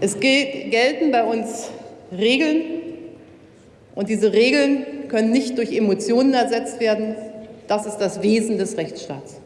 Es gelten bei uns Regeln und diese Regeln können nicht durch Emotionen ersetzt werden. Das ist das Wesen des Rechtsstaats.